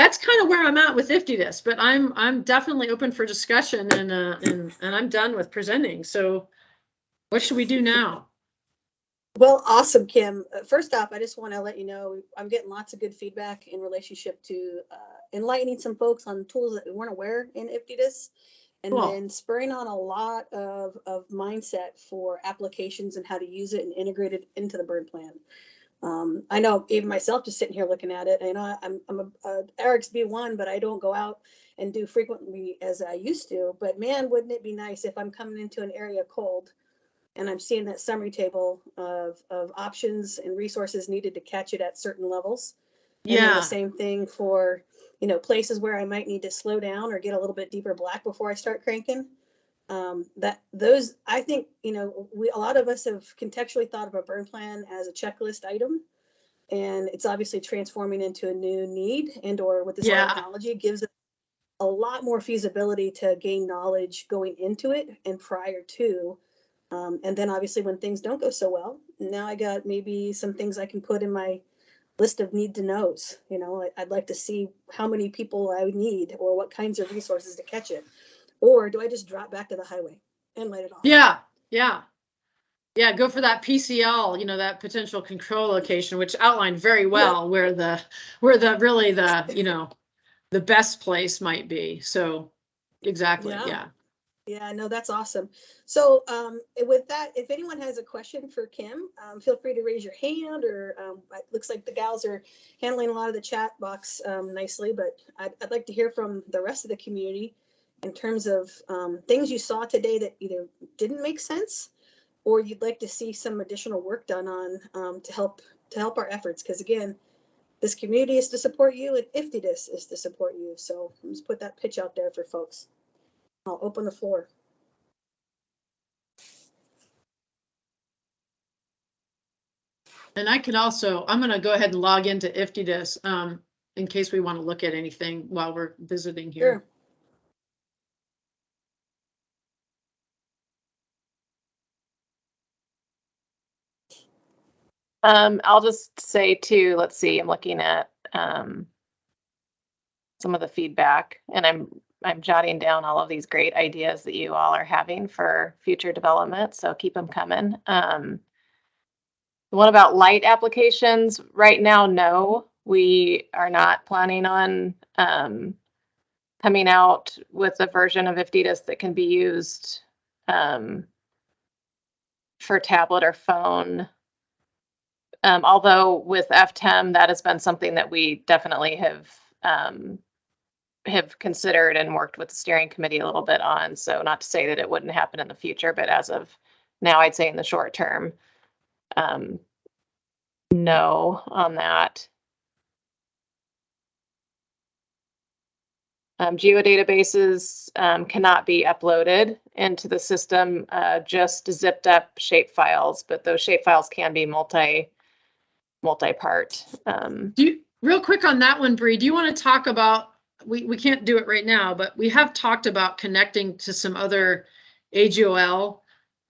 that's kind of where I'm at with IFTDIS, but I'm, I'm definitely open for discussion and, uh, and, and I'm done with presenting. So what should we do now? Well, awesome, Kim. Uh, First off, I just want to let you know, I'm getting lots of good feedback in relationship to uh, enlightening some folks on tools that we weren't aware in IFTDIS. And Cool. then spurring on a lot of, of mindset for applications and how to use it and integrate it into the burn plan. Um, I know even myself just sitting here looking at it, I know I'm, I'm a, a RXB1, but I don't go out and do frequently as I used to. But man, wouldn't it be nice if I'm coming into an area cold and I'm seeing that summary table of, of options and resources needed to catch it at certain levels. And Yeah, the same thing for, you know, places where I might need to slow down or get a little bit deeper black before I start cranking. Um, that those, I think, you know, we, a lot of us have contextually thought of a burn plan as a checklist item. And it's obviously transforming into a new need and or with this Yeah. technology gives it a lot more feasibility to gain knowledge going into it and prior to. Um, and then obviously when things don't go so well, now I got maybe some things I can put in my list of need to knows. You know, I- I'd like to see how many people I would need or what kinds of resources to catch it. Or do I just drop back to the highway and light it off? yeah, yeah. Yeah, go for that PCL, you know, that potential control location, which outlined very well where the, where the, really the, you know, the best place might be. So, exactly, Yeah. yeah. Yeah, no, that's awesome. So um, with that, if anyone has a question for Kim, um, feel free to raise your hand or um, it looks like the gals are handling a lot of the chat box um, nicely, but I'd, I'd like to hear from the rest of the community in terms of um, things you saw today that either didn't make sense or you'd like to see some additional work done on um, to help to help our efforts. Because again, this community is to support you and IFTDIS is to support you. So let's put that pitch out there for folks. I'll open the floor. And I can also, I'm gonna go ahead and log into IFTDIS, um, in case we want to look at anything while we're visiting here. Sure. Um, I'll just say too, let's see, I'm looking at um some of the feedback and I'm I'm jotting down all of these great ideas that you all are having for future development, so keep them coming. Um the one about light applications, right now, no, we are not planning on um coming out with a version of IFTDIS that can be used um for tablet or phone. Um, although with FTEM, that has been something that we definitely have um, have considered and worked with the steering committee a little bit on. So not to say that it wouldn't happen in the future, but as of now, I'd say in the short term, um, no on that. Um, geodatabases um, cannot be uploaded into the system, uh, just zipped up shape files, but those shape files can be multi multi-part. Um, Do you, real quick on that one, Bree, do you want to talk about, we, we can't do it right now, but we have talked about connecting to some other AGOL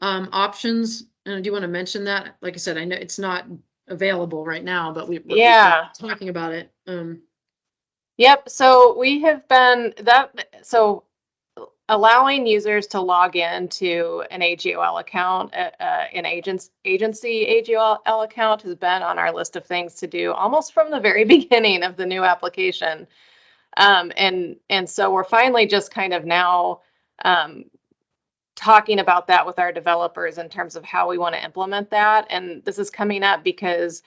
um, options. And do you want to mention that? Like I said, I know it's not available right now, but we. Yeah. Talking about it. Um, Yep, so we have been that, so allowing users to log in to an AGOL account, uh, uh, an agency AGOL account has been on our list of things to do almost from the very beginning of the new application. Um, and, and so we're finally just kind of now um, talking about that with our developers in terms of how we want to implement that. And this is coming up because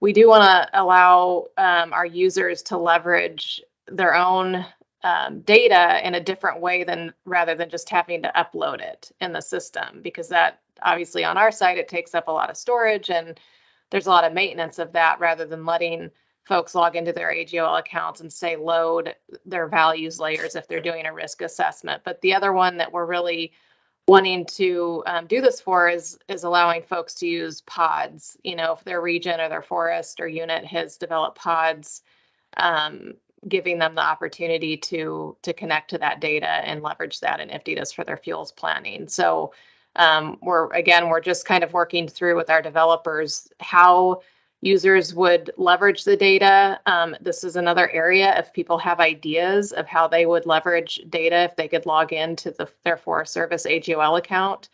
we do want to allow um, our users to leverage their own um, data in a different way than rather than just having to upload it in the system because that obviously on our side it takes up a lot of storage and there's a lot of maintenance of that rather than letting folks log into their AGOL accounts and say load their values layers if they're doing a risk assessment. But the other one that we're really wanting to um, do this for is is allowing folks to use pods. You know, if their region or their forest or unit has developed pods, um, giving them the opportunity to to connect to that data and leverage that in IFTDIS for their fuels planning. So um, we're again we're just kind of working through with our developers how users would leverage the data. Um, this is another area if people have ideas of how they would leverage data if they could log into the their Forest Service AGOL account.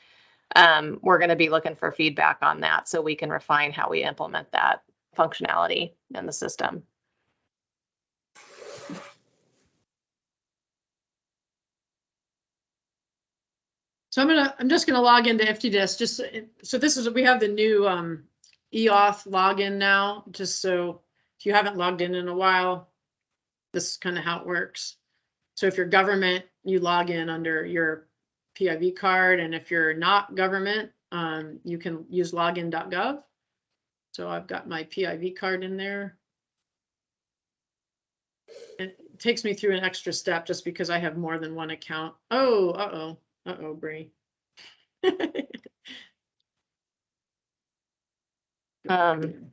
Um, we're going to be looking for feedback on that so we can refine how we implement that functionality in the system. So I'm gonna, I'm just gonna log into IFTDIS, just, so- so this is, we have the new um eAuth login now, just so if you haven't logged in in a while, this is kind of how it works. So if you're government, you log in under your PIV card, and if you're not government, um, you can use login.gov. So I've got my PIV card in there. It takes me through an extra step just because I have more than one account. Oh, uh-oh. Uh-oh, Bree. Um,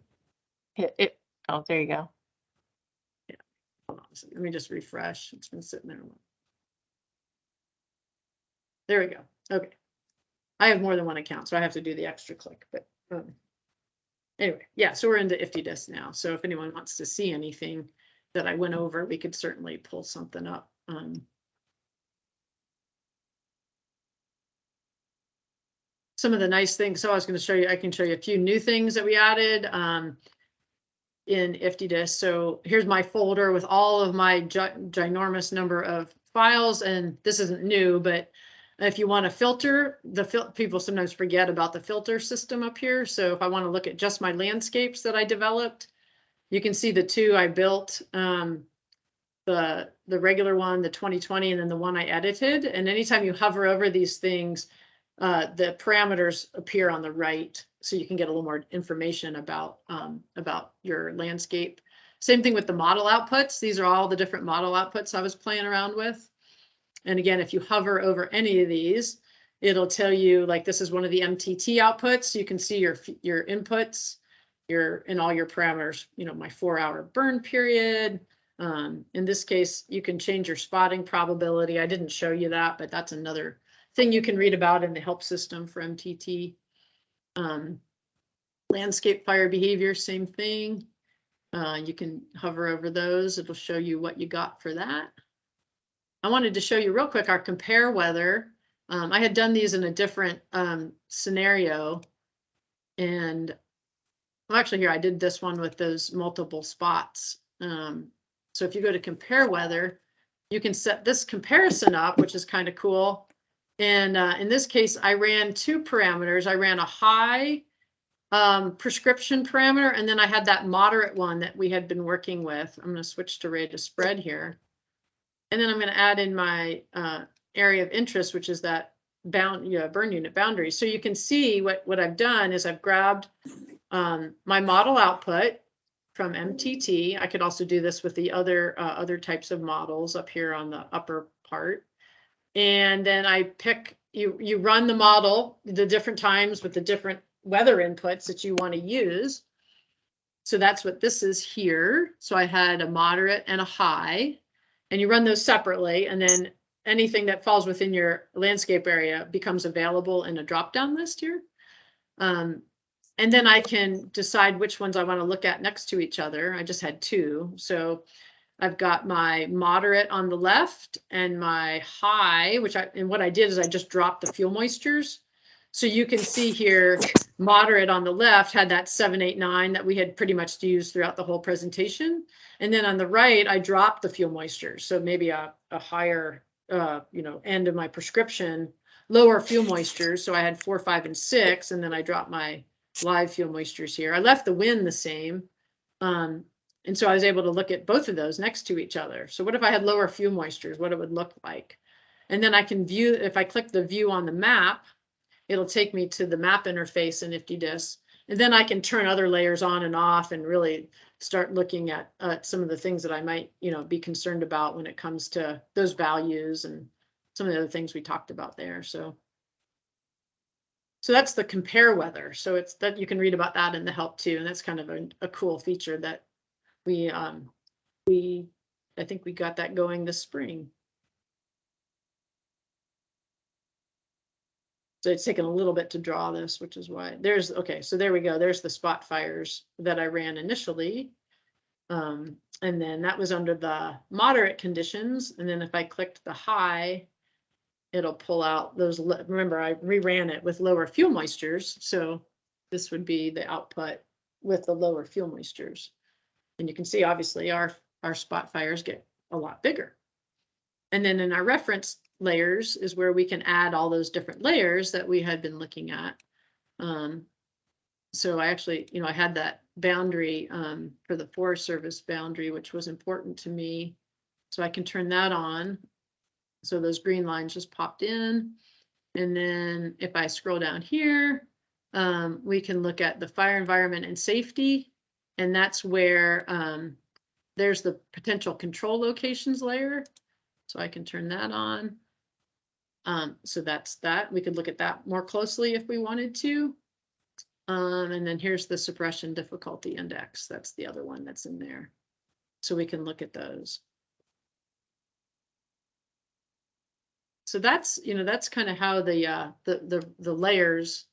It, it, oh, there you go. Hold on a second, Let me just refresh. It's been sitting there. a while. There we go. Okay. I have more than one account, so I have to do the extra click, but um, anyway, yeah, so we're into IFTDIS now. So if anyone wants to see anything that I went over, we could certainly pull something up. Um, some of the nice things, so I was going to show you, I can show you a few new things that we added. Um, in IFTDIS. So here's my folder with all of my gi- ginormous number of files, and this isn't new, but if you want to filter, the fil- people sometimes forget about the filter system up here. So if I want to look at just my landscapes that I developed, you can see the two I built, um, the the regular one, the 2020, and then the one I edited. And anytime you hover over these things, uh, the parameters appear on the right, so you can get a little more information about um, about your landscape. Same thing with the model outputs. These are all the different model outputs I was playing around with. And again, if you hover over any of these, it'll tell you like this is one of the MTT outputs. You can see your your inputs, your and all your parameters. You know, my four hour burn period. Um, in this case, you can change your spotting probability. I didn't show you that, but that's another thing you can read about in the help system for MTT. Um, landscape fire behavior, same thing. Uh, you can hover over those. It'll show you what you got for that. I wanted to show you real quick our compare weather. Um, I had done these in a different um, scenario. And well, actually here, I did this one with those multiple spots. Um, so if you go to compare weather, you can set this comparison up, which is kind of cool. And uh, in this case, I ran two parameters. I ran a high um, prescription parameter, and then I had that moderate one that we had been working with. I'm going to switch to rate of spread here. And then I'm going to add in my uh, area of interest, which is that bound, yeah, burn unit boundary. So you can see what, what I've done is I've grabbed um, my model output from MTT. I could also do this with the other, uh, other types of models up here on the upper part. And then I pick, you, you run the model the different times with the different weather inputs that you want to use. So that's what this is here. So I had a moderate and a high, and you run those separately, and then anything that falls within your landscape area becomes available in a drop-down list here. Um, and then I can decide which ones I want to look at next to each other. I just had two. So I've got my moderate on the left and my high, which I, and what I did is I just dropped the fuel moistures. So you can see here, moderate on the left had that seven, eight, nine that we had pretty much used throughout the whole presentation. And then on the right, I dropped the fuel moistures. So maybe a, a higher, uh, you know, end of my prescription, lower fuel moistures. So I had four, five, and six, and then I dropped my live fuel moistures here. I left the wind the same. Um, and so I was able to look at both of those next to each other. So what if I had lower fuel moistures, what it would look like? And then I can view, if I click the view on the map, it'll take me to the map interface in IFTDIS. And then I can turn other layers on and off and really start looking at uh, some of the things that I might, you know, be concerned about when it comes to those values and some of the other things we talked about there. So so that's the compare weather. So it's that you can read about that in the help too. And that's kind of a, a cool feature that we um we I think we got that going this spring. So it's taken a little bit to draw this, which is why there's, okay, so there we go. There's the spot fires that I ran initially. Um, and then that was under the moderate conditions. And then if I clicked the high, it'll pull out those, remember I reran it with lower fuel moistures. So this would be the output with the lower fuel moistures. And you can see obviously our, our spot fires get a lot bigger. And then in our reference layers is where we can add all those different layers that we had been looking at. Um, so I actually, you know, I had that boundary um, for the Forest Service boundary, which was important to me. So I can turn that on. So those green lines just popped in. And then if I scroll down here, um, we can look at the fire environment and safety. And that's where um, there's the potential control locations layer. So I can turn that on. Um, so that's that. We could look at that more closely if we wanted to. Um, and then here's the suppression difficulty index. That's the other one that's in there. So we can look at those. So that's, you know, that's kind of how the, uh, the, the, the layers.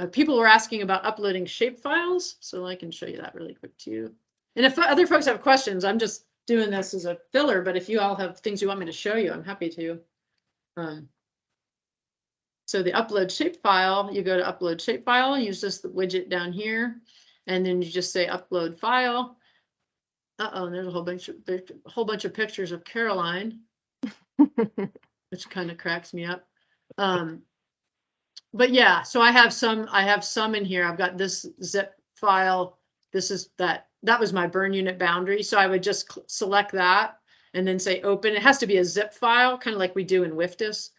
Uh, people were asking about uploading shape files, so I can show you that really quick too. And if other folks have questions, I'm just doing this as a filler, but if you all have things you want me to show you, I'm happy to. Um, so the upload shapefile, you go to upload shapefile, use this widget down here, and then you just say upload file. Uh-oh, there's a whole bunch of, a whole bunch of pictures of Caroline, which kind of cracks me up. Um, but yeah, so I have some, I have some in here. I've got this zip file. This is that, that was my burn unit boundary. So I would just select that and then say open. It has to be a zip file, kind of like we do in WFDSS.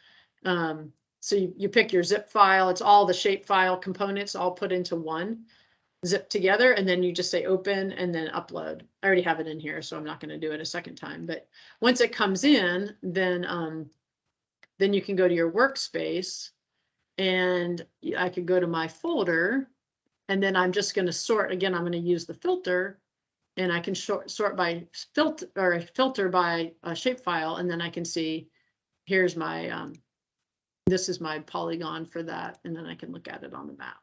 Um, so you, you pick your zip file, it's all the shape file components all put into one zip together, and then you just say open and then upload. I already have it in here, so I'm not gonna do it a second time, but once it comes in, then, um, then you can go to your workspace and I could go to my folder and then I'm just gonna sort, again, I'm gonna use the filter and I can sort, sort by filter, or filter by a shapefile, and then I can see, here's my, um, this is my polygon for that, and then I can look at it on the map.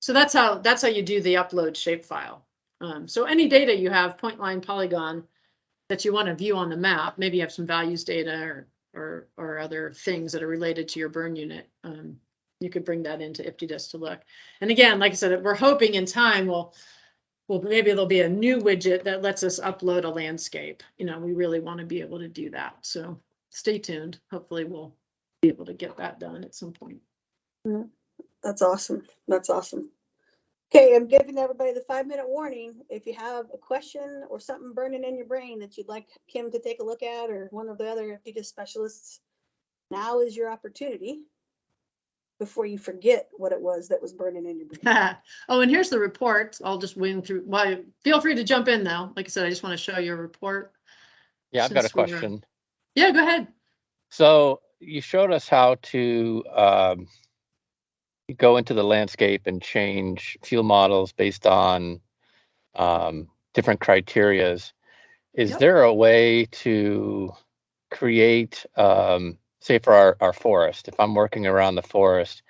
So that's how, that's how you do the upload shapefile. Um, so any data you have, point line polygon, that you want to view on the map, maybe you have some values data or, or, or other things that are related to your burn unit. Um, you could bring that into IFTDIS to look. And again, like I said, we're hoping in time, we'll, well, maybe there'll be a new widget that lets us upload a landscape. You know, we really want to be able to do that. So stay tuned. Hopefully we'll be able to get that done at some point. That's awesome. That's awesome. Okay, I'm giving everybody the five minute warning. If you have a question or something burning in your brain that you'd like Kim to take a look at or one of the other IFTDIS specialists, now is your opportunity before you forget what it was that was burning in your brain. oh, and here's the report. I'll just wing through. Well, feel free to jump in though. Like I said, I just want to show you a report. Yeah, I've got a Since we're- question. Yeah, go ahead. So you showed us how to um, go into the landscape and change fuel models based on um, different criterias. Is Yep. there a way to create, um, say for our, our forest, if I'm working around the forest,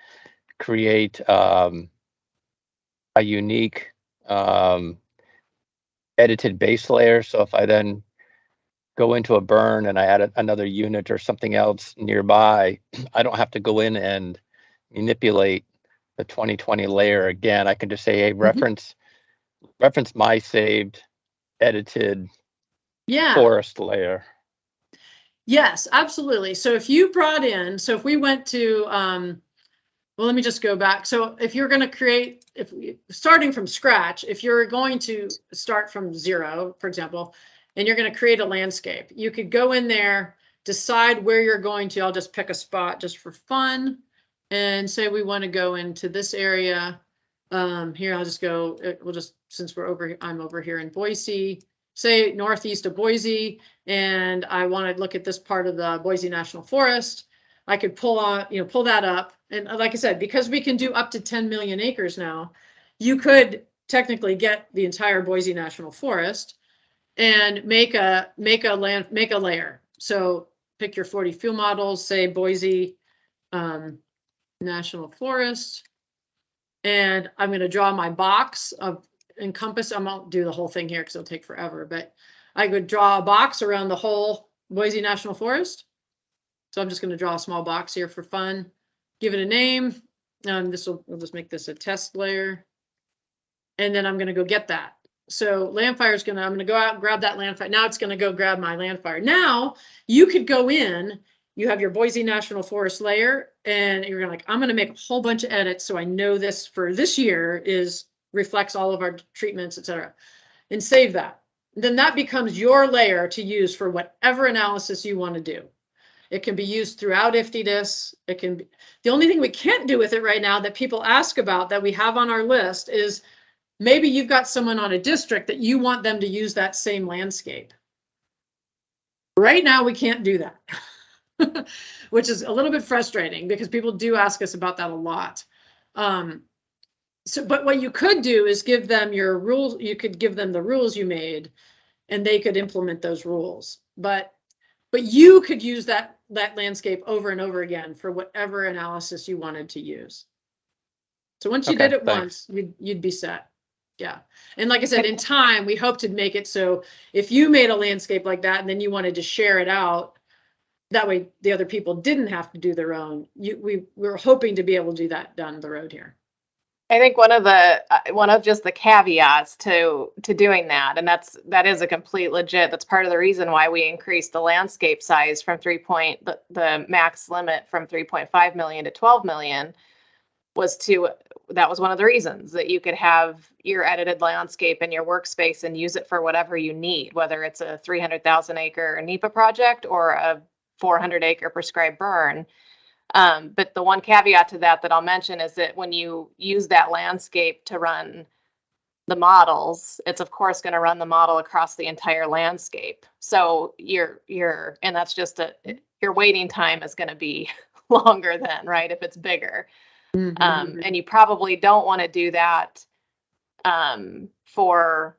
create um, a unique um, edited base layer? So if I then go into a burn and I add a- another unit or something else nearby, I don't have to go in and manipulate the 2020 layer again. I can just say, hey, reference, reference my saved edited Yeah. forest layer. Yes, absolutely. So if you brought in, so if we went to, um, well, let me just go back. So if you're going to create, if we, starting from scratch, if you're going to start from zero, for example, and you're going to create a landscape, you could go in there, decide where you're going to. I'll just pick a spot just for fun and say we want to go into this area. Um, here, I'll just go, uh, we'll just, since we're over, I'm over here in Boise, say northeast of Boise, and I want to look at this part of the Boise National Forest, I could pull on, you know, pull that up. And like I said, because we can do up to 10 million acres now, you could technically get the entire Boise National Forest and make a, make a land, make a layer. So pick your 40 fuel models, say Boise, um, National Forest. And I'm gonna draw my box of encompass, I won't do the whole thing here because it'll take forever, but I could draw a box around the whole Boise National Forest. So I'm just gonna draw a small box here for fun, give it a name. Um, this will, we'll just make this a test layer. And then I'm gonna go get that. So Landfire is gonna, I'm gonna go out and grab that Landfire. Now it's gonna go grab my Landfire. Now you could go in, you have your Boise National Forest layer and you're like, I'm gonna make a whole bunch of edits. So I know this for this year is reflects all of our treatments, et cetera, and save that. Then that becomes your layer to use for whatever analysis you want to do. It can be used throughout IFTDIS. It can be, the only thing we can't do with it right now that people ask about that we have on our list is maybe you've got someone on a district that you want them to use that same landscape. Right now, we can't do that, which is a little bit frustrating because people do ask us about that a lot. Um, so, but what you could do is give them your rules, you could give them the rules you made and they could implement those rules. But, but you could use that, that landscape over and over again for whatever analysis you wanted to use. So once you Okay, did it thanks. once, you'd, you'd be set. Yeah. And like I said, in time, we hope to make it so if you made a landscape like that and then you wanted to share it out, that way the other people didn't have to do their own. You, we, we're hoping to be able to do that down the road here. I think one of the uh, one of just the caveats to to doing that, and that's that is a complete legit. That's part of the reason why we increased the landscape size from three point the, the max limit from 3.5 million to 12 million was to that was one of the reasons that you could have your edited landscape in your workspace and use it for whatever you need, whether it's a 300,000 acre NEPA project or a 400 acre prescribed burn. Um, but the one caveat to that that I'll mention is that when you use that landscape to run the models, it's of course going to run the model across the entire landscape. So your your and that's just a your waiting time is going to be longer than right? If it's bigger. Um, and you probably don't want to do that um, for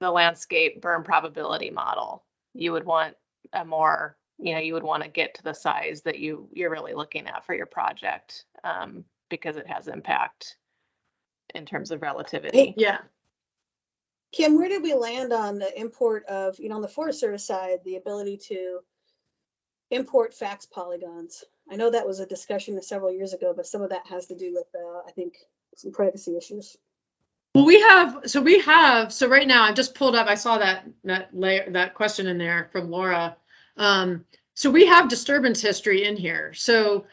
the landscape burn probability model. You would want a more, you know, you would want to get to the size that you you're really looking at for your project um, because it has impact in terms of relativity. Yeah, Kim, where did we land on the import of, you know, on the Forest Service side, the ability to import FACTS polygons? I know that was a discussion several years ago, but some of that has to do with, uh, I think, some privacy issues. well, we have, so we have, so right now I just pulled up, I saw that, that layer, that question in there from Laura. Um, so we have disturbance history in here. So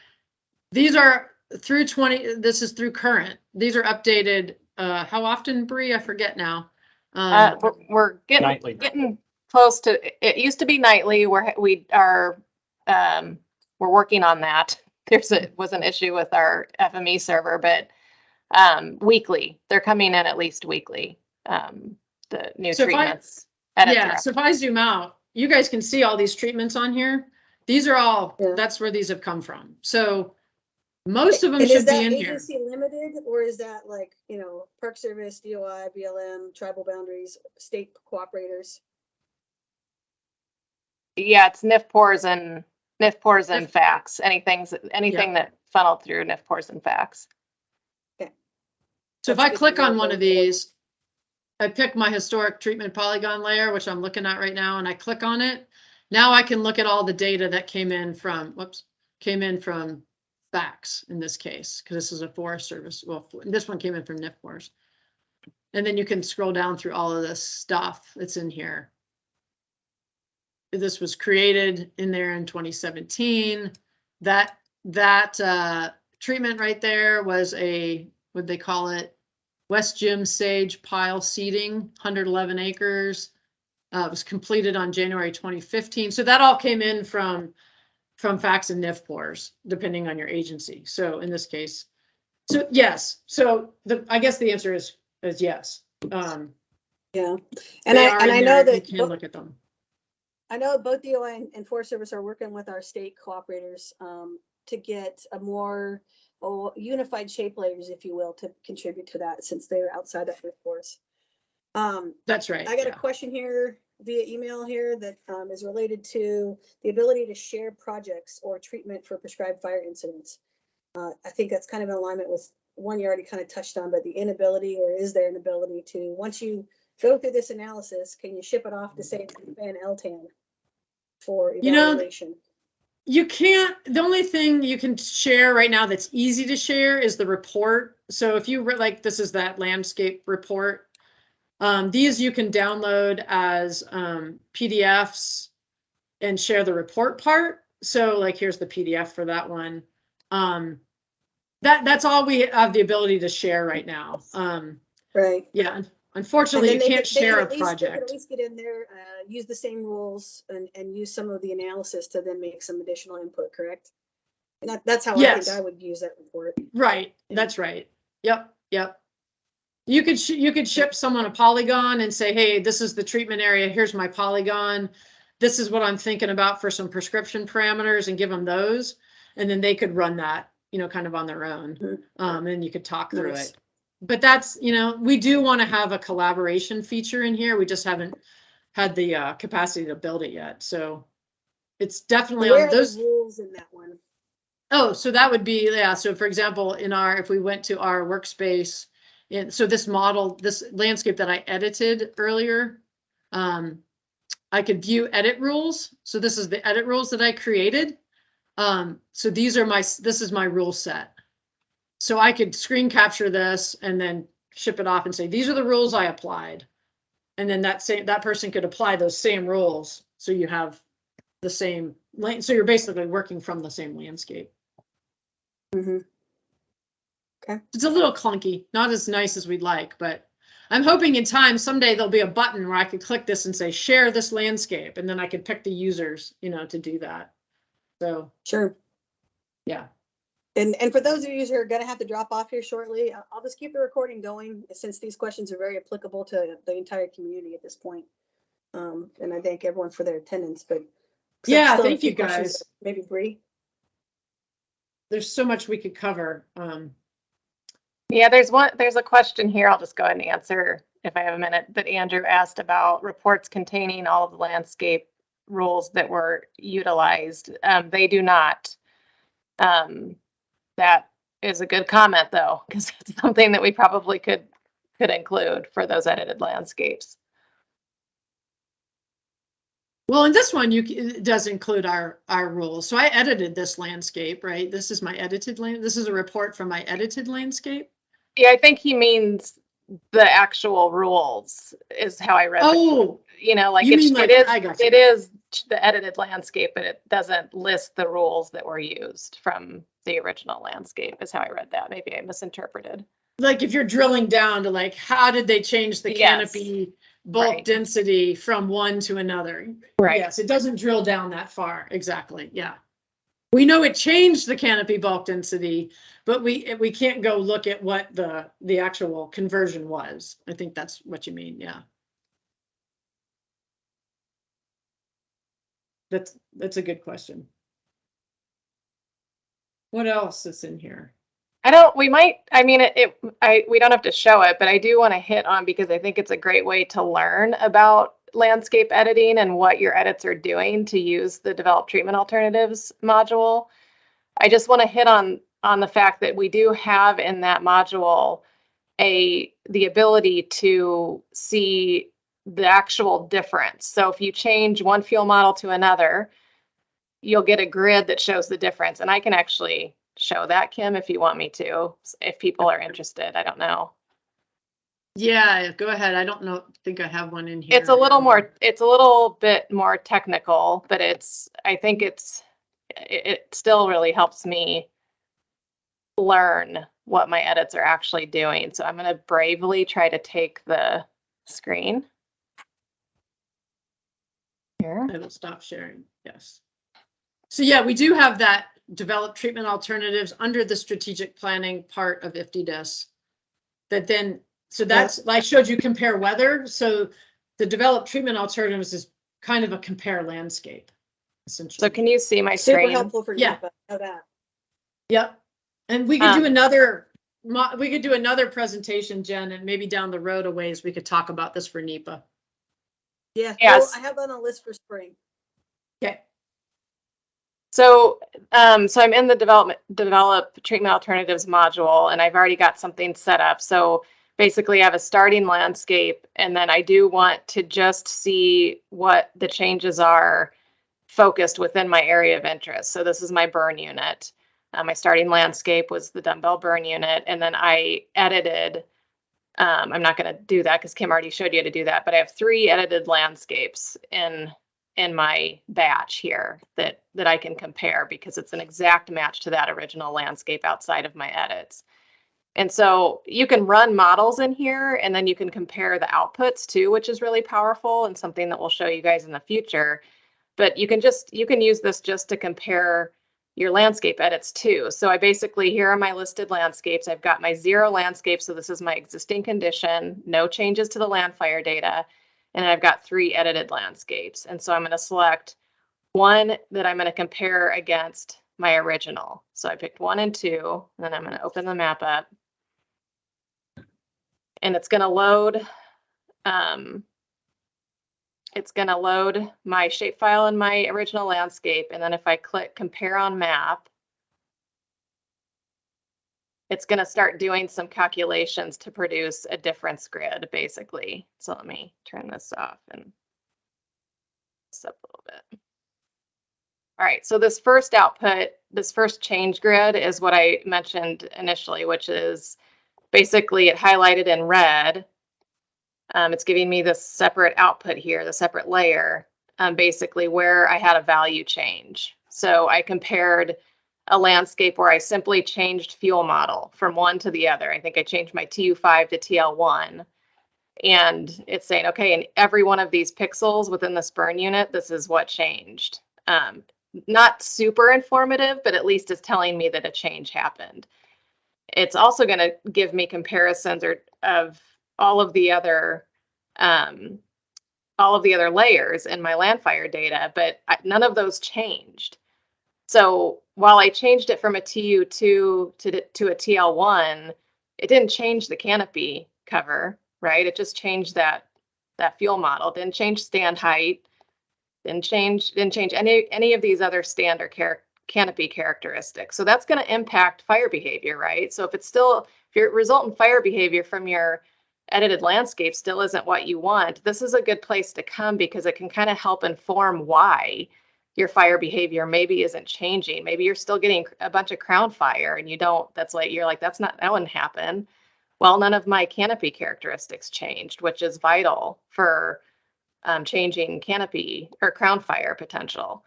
these are through 20, this is through current. These are updated, uh, how often, Bree? I forget now. Uh, Um, we're, we're getting Nightly. getting close to. It, it used to be nightly. We're we are um, we're working on that. There's a was an issue with our FME server, but um, weekly. They're coming in at least weekly. Um, the new So if I- Yeah, so if I zoom out, you guys can see all these treatments on here. These are all, Yeah. that's where these have come from. So most of them And should be that in here. agency limited or is that like, you know, Park Service, DOI, BLM, tribal boundaries, state cooperators? Yeah, it's NFPORS and NFPORS and NIF- FACTS. Anything's anything that funneled through NFPORS and FACTS. So if I click on one of these, I pick my historic treatment polygon layer, which I'm looking at right now, and I click on it. Now I can look at all the data that came in from, whoops, came in from FACTS in this case, because this is a Forest Service, well, this one came in from NFPORS. And then you can scroll down through all of this stuff that's in here. This was created in there in 2017. That, that, uh, treatment right there was a, what'd they call it? West Jim Sage Pile Seeding, 111 acres. Uh, it was completed on January 2015. So that all came in from, from FACTS and NIF NFPORS, depending on your agency. So in this case, so yes, so the, I guess the answer is, is yes. Um, Yeah. And I, and I know there. You can bo- look at them. I know both DOI and- and Forest Service are working with our state cooperators um, to get a more oh, unified shape layers, if you will, to contribute to that since they're outside of the force. Um, That's right. I got a question here via email here that um, is related to the ability to share projects or treatment for prescribed fire incidents. Uh, I think that's kind of in alignment with one you already kind of touched on, but the inability or is there an ability to, once you go through this analysis, can you ship it off to say Van Eltan for You know, evaluation? You can't, the only thing you can share right now that's easy to share is the report. So if you, re- like, this is that landscape report. Um, these you can download as, um, PDFs and share the report part. So like, here's the PDF for that one. Um, that, that's all we have the ability to share right now. Um, Right. yeah, unfortunately, you they can't could- they could share a at least- they could project. At least get in there, uh, use the same rules and, and use some of the analysis to then make some additional input, correct? And that, that's how I Yes. think I would use that report. Right, that's right. Yep, yep. You could, sh- you could ship someone a polygon and say, hey, this is the treatment area, here's my polygon. This is what I'm thinking about for some prescription parameters and give them those. And then they could run that, you know, kind of on their own. Mhm. Um, and you could talk through Nice. it. But that's, you know, we do want to have a collaboration feature in here. We just haven't had the uh, capacity to build it yet. So it's definitely Where on those. rules in that one? Oh, so that would be, yeah, so for example, in our, if we went to our workspace, and so this model, this landscape that I edited earlier, um, I could view edit rules. So this is the edit rules that I created. Um, so these are my, this is my rule set. So I could screen capture this and then ship it off and say, these are the rules I applied. And then that same, that person could apply those same rules. So you have the same, lane. so you're basically working from the same landscape. Mhm. It's a little clunky, not as nice as we'd like, but I'm hoping in time someday there'll be a button where I could click this and say, share this landscape, and then I could pick the users, you know, to do that. So, Sure. yeah. And, and for those of you who are gonna have to drop off here shortly, I- I'll just keep the recording going since these questions are very applicable to the entire community at this point. Um, and I thank everyone for their attendance, but. Yeah, still a thank few you, questions. guys. Maybe Bree? There's so much we could cover. Um, Yeah, there's one, there's a question here. I'll just go ahead and answer if I have a minute that Andrew asked about reports containing all of the landscape rules that were utilized. Um, they do not. Um, that is a good comment though, because it's something that we probably could, could include for those edited landscapes. well, in this one, you, it does include our, our rules. So I edited this landscape, right? This is my edited land, this is a report from my edited landscape. Yeah, I think he means the actual rules is how I read. the- Oh, You know, like you it's, mean like- it is, I got you. it is the edited landscape, but it doesn't list the rules that were used from the original landscape is how I read that. Maybe I misinterpreted. like if you're drilling down to like, how did they change the Yes. canopy bulk Right. density from one to another? Right. Yes, it doesn't drill down that far. Exactly. Yeah. We know it changed the canopy bulk density, but we, we can't go look at what the, the actual conversion was. I think that's what you mean. Yeah. That's, that's a good question. What else is in here? I don't, we might, I mean, it, it, I, we don't have to show it, but I do want to hit on because I think it's a great way to learn about landscape editing and what your edits are doing to use the develop treatment alternatives module. I just want to hit on, on the fact that we do have in that module a, the ability to see the actual difference. So if you change one fuel model to another, you'll get a grid that shows the difference. And I can actually show that, Kim, if you want me to, if people are interested. I don't know. Yeah, go ahead. I don't know, think I have one in here. It's a little more, it's a little bit more technical, but it's, I think it's, it, it still really helps me learn what my edits are actually doing. So I'm going to bravely try to take the screen. Here. I will stop sharing, yes. So yeah, we do have that develop treatment alternatives under the strategic planning part of IFTDIS. That then, so that's, I showed you compare weather, so the develop treatment alternatives is kind of a compare landscape. Essentially. So can you see my Super screen? helpful for Yeah. NEPA, know that. Yep. And we could do Um, another, mo- we could do another presentation, Jen, and maybe down the road a ways we could talk about this for NEPA. Yeah, Yes. I have on a list for spring. Okay. So, um, so I'm in the development, develop treatment alternatives module and I've already got something set up. So basically I have a starting landscape and then I do want to just see what the changes are focused within my area of interest. So this is my burn unit. Uh, my starting landscape was the dumbbell burn unit and then I edited um, I'm not going to do that because Kim already showed you how to do that, but I have three edited landscapes in in my batch here that that I can compare because it's an exact match to that original landscape outside of my edits. And so you can run models in here and then you can compare the outputs too, which is really powerful and something that we'll show you guys in the future. But you can just you can use this just to compare your landscape edits too. So I basically, here are my listed landscapes. I've got my zero landscape. So this is my existing condition, no changes to the Landfire data. And I've got three edited landscapes. And so I'm going to select one that I'm going to compare against my original. So I picked one and two, and then I'm going to open the map up. And it's going to load um, it's going to load my shapefile in my original landscape. And then if I click compare on map, it's going to start doing some calculations to produce a difference grid, basically. So let me turn this off and this up a little bit. All right, so this first output, this first change grid is what I mentioned initially, which is basically it highlighted in red um, it's giving me this separate output here, the separate layer, um, basically where I had a value change. So I compared a landscape where I simply changed fuel model from one to the other. I think I changed my TU5 to TL1. And it's saying, okay, in every one of these pixels within this burn unit, this is what changed. Um, not super informative, but at least it's telling me that a change happened. It's also going to give me comparisons or of all of the other um, all of the other layers in my landfire data, but I, none of those changed. So while I changed it from a TU2 to, to a TL1, it didn't change the canopy cover, right? It just changed that that fuel model. Didn't change stand height. Didn't change didn't change any any of these other standard char canopy characteristics. So that's going to impact fire behavior, right? So if it's still if your resultant fire behavior from your edited landscape still isn't what you want, this is a good place to come because it can kind of help inform why your fire behavior maybe isn't changing. Maybe you're still getting a bunch of crown fire and you don't, that's like, you're like, that's not, that wouldn't happen. Well, none of my canopy characteristics changed, which is vital for um, changing canopy or crown fire potential.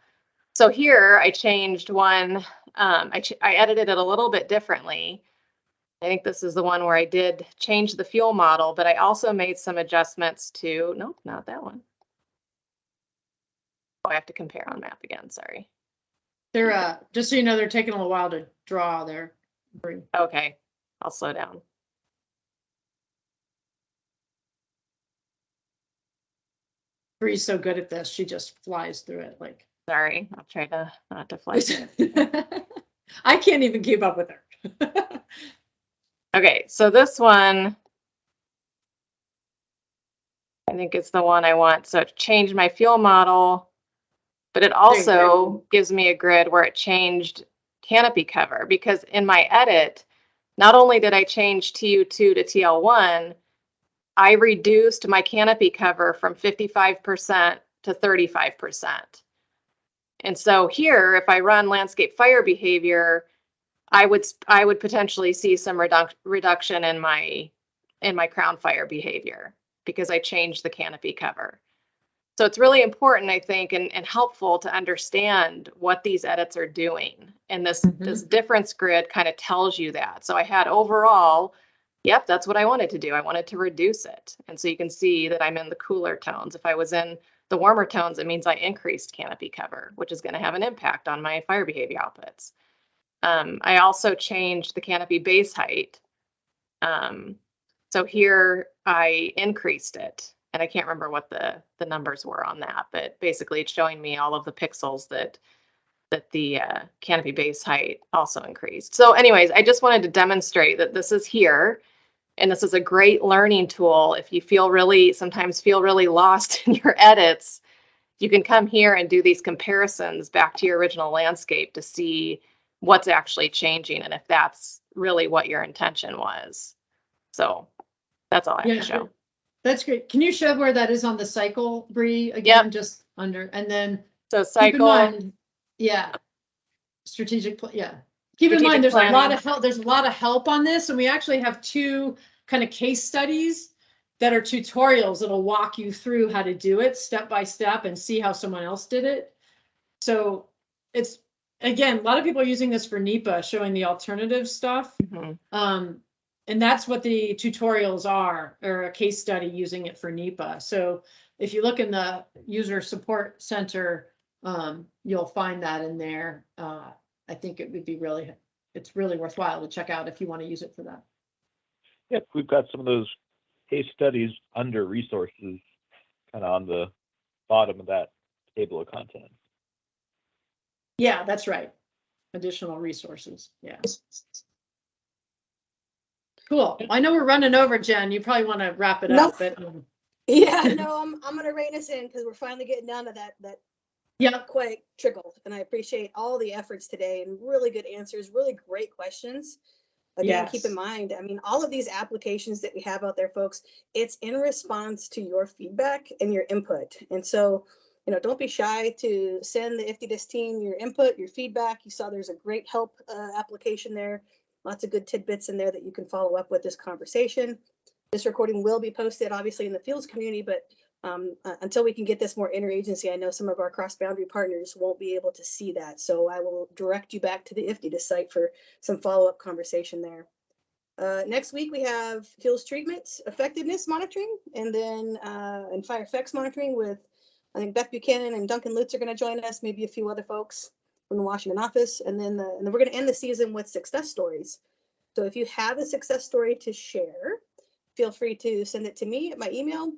So here I changed one, um, I, I edited it a little bit differently I think this is the one where I did change the fuel model, but I also made some adjustments to, nope, not that one. Oh, I have to compare on map again, sorry. They're, uh, just so you know, they're taking a little while to draw there. Bree. Okay, I'll slow down. Bree's so good at this, she just flies through it like. Sorry, I'll try to not to fly. I can't even keep up with her. Okay, so this one, I think it's the one I want. So it changed my fuel model, but it also gives me a grid where it changed canopy cover because in my edit, not only did I change TU2 to TL1, I reduced my canopy cover from 55% to 35%. And so here, if I run landscape fire behavior, I would I would potentially see some reduc reduction in my in my crown fire behavior because I changed the canopy cover. So it's really important, I think, and, and helpful to understand what these edits are doing. And this Mhm. this difference grid kind of tells you that. So I had overall, yep, that's what I wanted to do. I wanted to reduce it. And so you can see that I'm in the cooler tones. If I was in the warmer tones, it means I increased canopy cover, which is going to have an impact on my fire behavior outputs. Um, I also changed the canopy base height. Um, so here I increased it and I can't remember what the, the numbers were on that, but basically it's showing me all of the pixels that that the uh, canopy base height also increased. So anyways, I just wanted to demonstrate that this is here and this is a great learning tool if you feel really sometimes feel really lost in your edits you can come here and do these comparisons back to your original landscape to see what's actually changing and if that's really what your intention was. So that's all I have Yeah, to show. That's great. Can you show where that is on the cycle, Bree, again, just under, and then So keep in cycle, mind, yeah. Strategic, pla- yeah. Keep in Strategic mind, there's a lot planning. of help, there's a lot of help on this, and we actually have two kind of case studies that are tutorials that'll walk you through how to do it step by step and see how someone else did it. So it's, again, a lot of people are using this for NEPA, showing the alternative stuff. Mhm. Um, and that's what the tutorials are, or a case study using it for NEPA. So if you look in the user support center, um, you'll find that in there. Uh, I think it would be really, it's really worthwhile to check out if you want to use it for that. Yep, we've got some of those case studies under resources, kind of on the bottom of that table of contents. Yeah, that's right. Additional resources, yeah. Cool. I know we're running over, Jen. You probably want to wrap it up, but, um, Yeah, no, I'm, I'm gonna rein us in because we're finally getting down to that, that yeah, quite trickle. And I appreciate all the efforts today and really good answers, really great questions. Again, keep in mind, I mean, all of these applications that we have out there, folks, it's in response to your feedback and your input. And so, you know, don't be shy to send the IFTDIS team your input, your feedback. You saw there's a great help uh, application there. Lots of good tidbits in there that you can follow up with this conversation. This recording will be posted, obviously, in the Fuels community, but um, uh, until we can get this more interagency, I know some of our cross-boundary partners won't be able to see that. So I will direct you back to the IFTDIS site for some follow-up conversation there. Uh, next week, we have fuels treatment effectiveness monitoring and then, uh, and fire effects monitoring with, I think Beth Buchanan and Duncan Lutz are going to join us, maybe a few other folks from the Washington office. And then, the, and then we're going to end the season with success stories. So if you have a success story to share, feel free to send it to me at my email.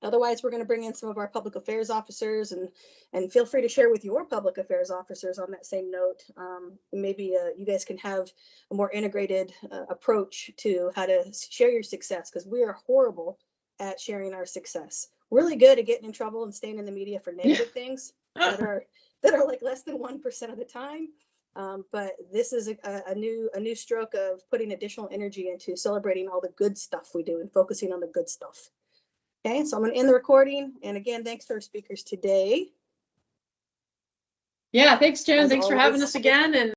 Otherwise, we're going to bring in some of our public affairs officers and and feel free to share with your public affairs officers on that same note. Um, maybe uh, you guys can have a more integrated uh, approach to how to share your success because we are horrible at sharing our success. Really good at getting in trouble and staying in the media for negative things that are that are like less than one percent of the time. Um, but this is a, a- new a new stroke of putting additional energy into celebrating all the good stuff we do and focusing on the good stuff. Okay, so I'm going to end the recording. And again, thanks to our speakers today. yeah, thanks, Jen. As Thanks for having us again and